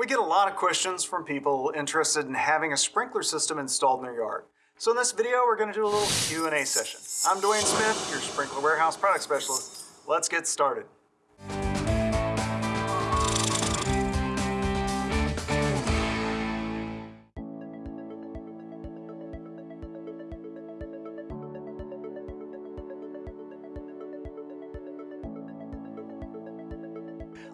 We get a lot of questions from people interested in having a sprinkler system installed in their yard. So in this video, we're gonna do a little Q&A session. I'm Dwayne Smith, your Sprinkler Warehouse Product Specialist. Let's get started.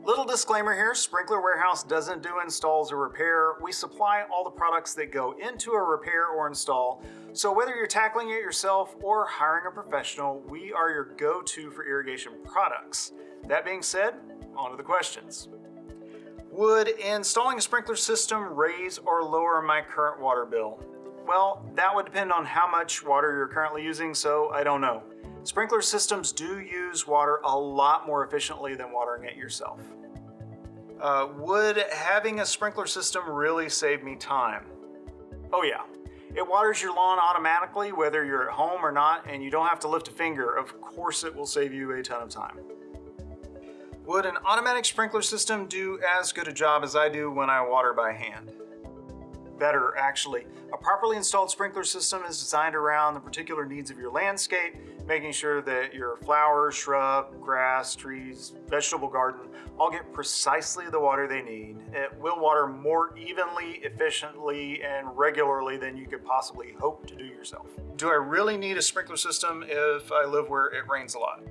Little disclaimer here, Sprinkler Warehouse doesn't do installs or repair. We supply all the products that go into a repair or install. So whether you're tackling it yourself or hiring a professional, we are your go-to for irrigation products. That being said, on to the questions. Would installing a sprinkler system raise or lower my current water bill? Well, that would depend on how much water you're currently using, so I don't know. Sprinkler systems do use water a lot more efficiently than watering it yourself. Uh, would having a sprinkler system really save me time? Oh yeah. It waters your lawn automatically whether you're at home or not and you don't have to lift a finger. Of course it will save you a ton of time. Would an automatic sprinkler system do as good a job as I do when I water by hand? better actually. A properly installed sprinkler system is designed around the particular needs of your landscape, making sure that your flowers, shrub, grass, trees, vegetable garden all get precisely the water they need. It will water more evenly, efficiently, and regularly than you could possibly hope to do yourself. Do I really need a sprinkler system if I live where it rains a lot?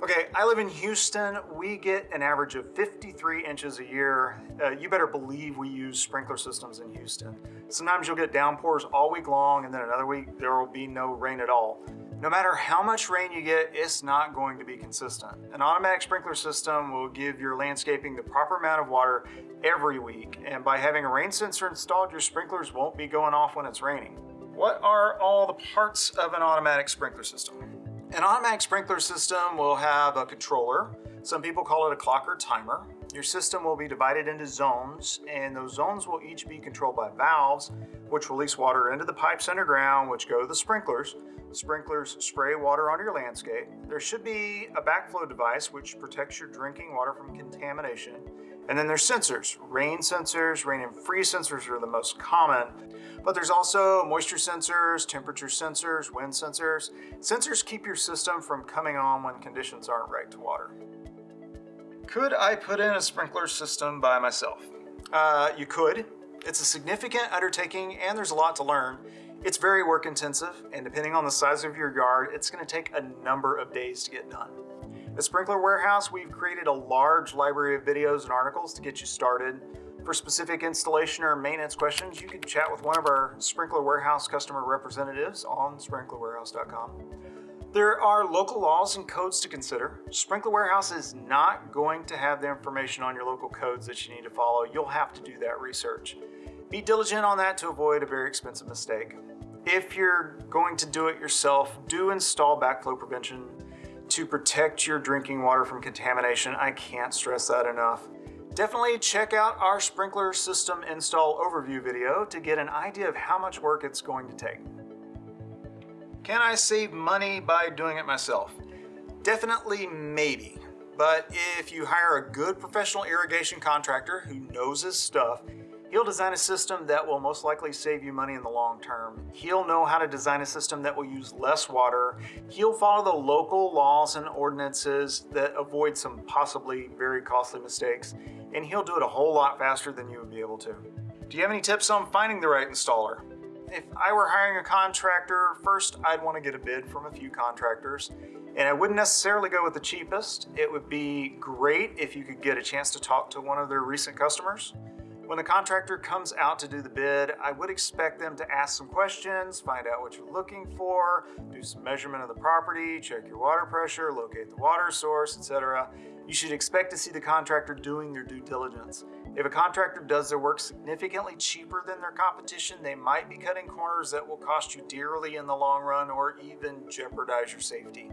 Okay, I live in Houston. We get an average of 53 inches a year. Uh, you better believe we use sprinkler systems in Houston. Sometimes you'll get downpours all week long and then another week there will be no rain at all. No matter how much rain you get, it's not going to be consistent. An automatic sprinkler system will give your landscaping the proper amount of water every week. And by having a rain sensor installed, your sprinklers won't be going off when it's raining. What are all the parts of an automatic sprinkler system? An automatic sprinkler system will have a controller. Some people call it a clock or timer. Your system will be divided into zones, and those zones will each be controlled by valves, which release water into the pipes underground, which go to the sprinklers. Sprinklers spray water on your landscape. There should be a backflow device, which protects your drinking water from contamination. And then there's sensors. Rain sensors, rain and freeze sensors are the most common, but there's also moisture sensors, temperature sensors, wind sensors. Sensors keep your system from coming on when conditions aren't right to water. Could I put in a sprinkler system by myself? Uh, you could. It's a significant undertaking and there's a lot to learn. It's very work intensive and depending on the size of your yard, it's gonna take a number of days to get done. At Sprinkler Warehouse, we've created a large library of videos and articles to get you started. For specific installation or maintenance questions, you can chat with one of our Sprinkler Warehouse customer representatives on sprinklerwarehouse.com. There are local laws and codes to consider. Sprinkler Warehouse is not going to have the information on your local codes that you need to follow. You'll have to do that research. Be diligent on that to avoid a very expensive mistake. If you're going to do it yourself, do install backflow prevention to protect your drinking water from contamination. I can't stress that enough. Definitely check out our sprinkler system install overview video to get an idea of how much work it's going to take. Can I save money by doing it myself? Definitely maybe. But if you hire a good professional irrigation contractor who knows his stuff, He'll design a system that will most likely save you money in the long term. He'll know how to design a system that will use less water. He'll follow the local laws and ordinances that avoid some possibly very costly mistakes. And he'll do it a whole lot faster than you would be able to. Do you have any tips on finding the right installer? If I were hiring a contractor, first I'd want to get a bid from a few contractors. And I wouldn't necessarily go with the cheapest. It would be great if you could get a chance to talk to one of their recent customers. When the contractor comes out to do the bid, I would expect them to ask some questions, find out what you're looking for, do some measurement of the property, check your water pressure, locate the water source, etc. You should expect to see the contractor doing their due diligence. If a contractor does their work significantly cheaper than their competition, they might be cutting corners that will cost you dearly in the long run or even jeopardize your safety.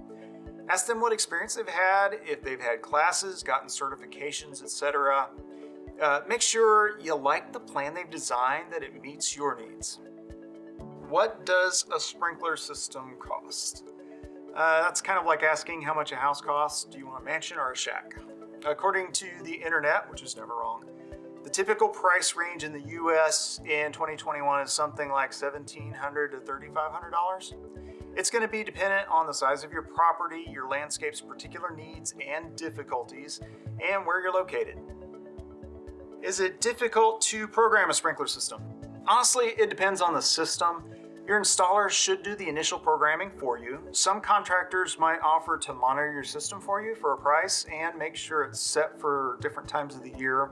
Ask them what experience they've had, if they've had classes, gotten certifications, etc. Uh, make sure you like the plan they've designed, that it meets your needs. What does a sprinkler system cost? Uh, that's kind of like asking how much a house costs. Do you want a mansion or a shack? According to the internet, which is never wrong, The typical price range in the US in 2021 is something like $1,700 to $3,500. It's going to be dependent on the size of your property, your landscape's particular needs and difficulties, and where you're located. Is it difficult to program a sprinkler system? Honestly, it depends on the system. Your installer should do the initial programming for you. Some contractors might offer to monitor your system for you for a price and make sure it's set for different times of the year.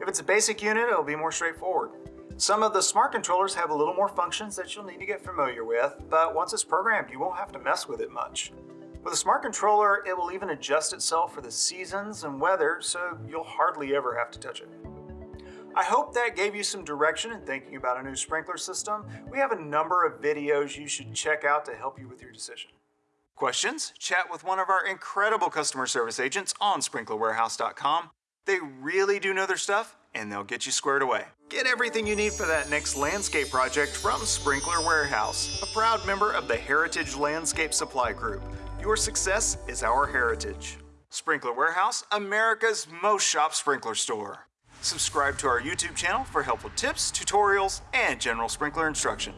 If it's a basic unit, it'll be more straightforward. Some of the smart controllers have a little more functions that you'll need to get familiar with, but once it's programmed, you won't have to mess with it much. With a smart controller, it will even adjust itself for the seasons and weather, so you'll hardly ever have to touch it. I hope that gave you some direction in thinking about a new sprinkler system. We have a number of videos you should check out to help you with your decision. Questions? Chat with one of our incredible customer service agents on sprinklerwarehouse.com. They really do know their stuff and they'll get you squared away. Get everything you need for that next landscape project from Sprinkler Warehouse, a proud member of the Heritage Landscape Supply Group. Your success is our heritage. Sprinkler Warehouse, America's most shop sprinkler store. Subscribe to our YouTube channel for helpful tips, tutorials, and general sprinkler instruction.